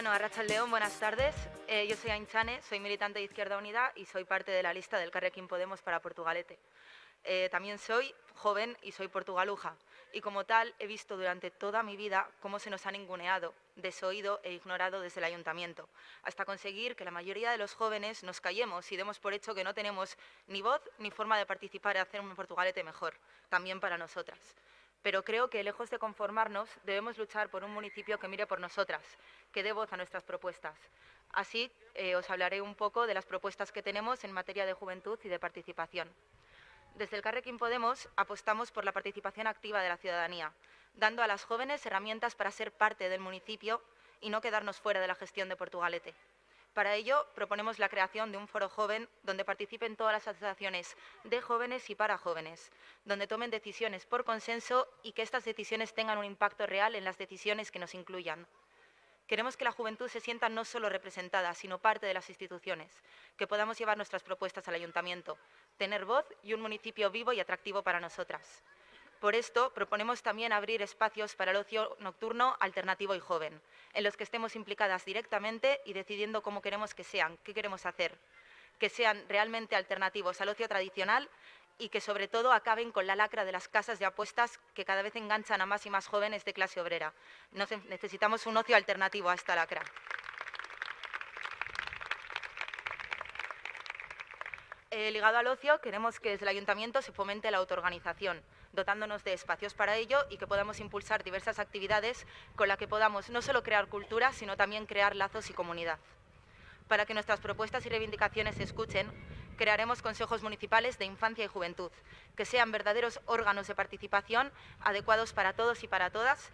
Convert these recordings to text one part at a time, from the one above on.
Bueno, Arracha León, buenas tardes. Eh, yo soy Ainchane, soy militante de Izquierda Unida y soy parte de la lista del Carrequín Podemos para Portugalete. Eh, también soy joven y soy portugaluja y como tal he visto durante toda mi vida cómo se nos ha ninguneado, desoído e ignorado desde el ayuntamiento, hasta conseguir que la mayoría de los jóvenes nos callemos y demos por hecho que no tenemos ni voz ni forma de participar y hacer un Portugalete mejor, también para nosotras. Pero creo que, lejos de conformarnos, debemos luchar por un municipio que mire por nosotras, que dé voz a nuestras propuestas. Así, eh, os hablaré un poco de las propuestas que tenemos en materia de juventud y de participación. Desde el Carrequín Podemos apostamos por la participación activa de la ciudadanía, dando a las jóvenes herramientas para ser parte del municipio y no quedarnos fuera de la gestión de Portugalete. Para ello, proponemos la creación de un foro joven donde participen todas las asociaciones de jóvenes y para jóvenes, donde tomen decisiones por consenso y que estas decisiones tengan un impacto real en las decisiones que nos incluyan. Queremos que la juventud se sienta no solo representada, sino parte de las instituciones, que podamos llevar nuestras propuestas al ayuntamiento, tener voz y un municipio vivo y atractivo para nosotras. Por esto, proponemos también abrir espacios para el ocio nocturno alternativo y joven, en los que estemos implicadas directamente y decidiendo cómo queremos que sean, qué queremos hacer, que sean realmente alternativos al ocio tradicional y que sobre todo acaben con la lacra de las casas de apuestas que cada vez enganchan a más y más jóvenes de clase obrera. necesitamos un ocio alternativo a esta lacra. Eh, ligado al ocio, queremos que desde el Ayuntamiento se fomente la autoorganización, dotándonos de espacios para ello y que podamos impulsar diversas actividades con las que podamos no solo crear cultura, sino también crear lazos y comunidad. Para que nuestras propuestas y reivindicaciones se escuchen, crearemos consejos municipales de infancia y juventud, que sean verdaderos órganos de participación adecuados para todos y para todas,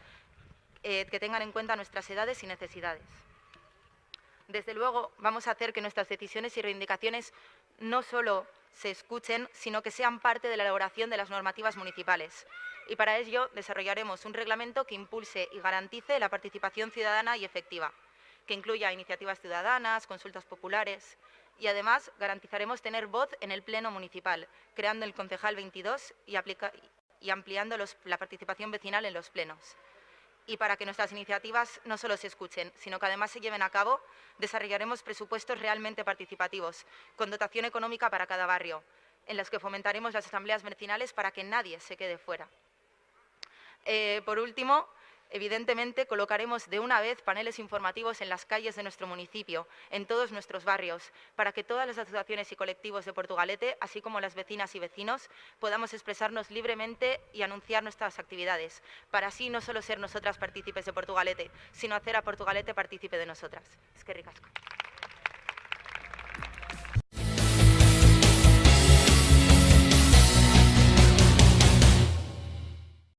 eh, que tengan en cuenta nuestras edades y necesidades. Desde luego, vamos a hacer que nuestras decisiones y reivindicaciones no solo se escuchen, sino que sean parte de la elaboración de las normativas municipales. Y para ello desarrollaremos un reglamento que impulse y garantice la participación ciudadana y efectiva, que incluya iniciativas ciudadanas, consultas populares, y además garantizaremos tener voz en el Pleno Municipal, creando el Concejal 22 y, ampliando la participación vecinal en los plenos. Y para que nuestras iniciativas no solo se escuchen, sino que además se lleven a cabo, desarrollaremos presupuestos realmente participativos, con dotación económica para cada barrio, en los que fomentaremos las asambleas vecinales para que nadie se quede fuera. Eh, por último, Evidentemente, colocaremos de una vez paneles informativos en las calles de nuestro municipio, en todos nuestros barrios, para que todas las asociaciones y colectivos de Portugalete, así como las vecinas y vecinos, podamos expresarnos libremente y anunciar nuestras actividades, para así no solo ser nosotras partícipes de Portugalete, sino hacer a Portugalete partícipe de nosotras. Es que ricasco.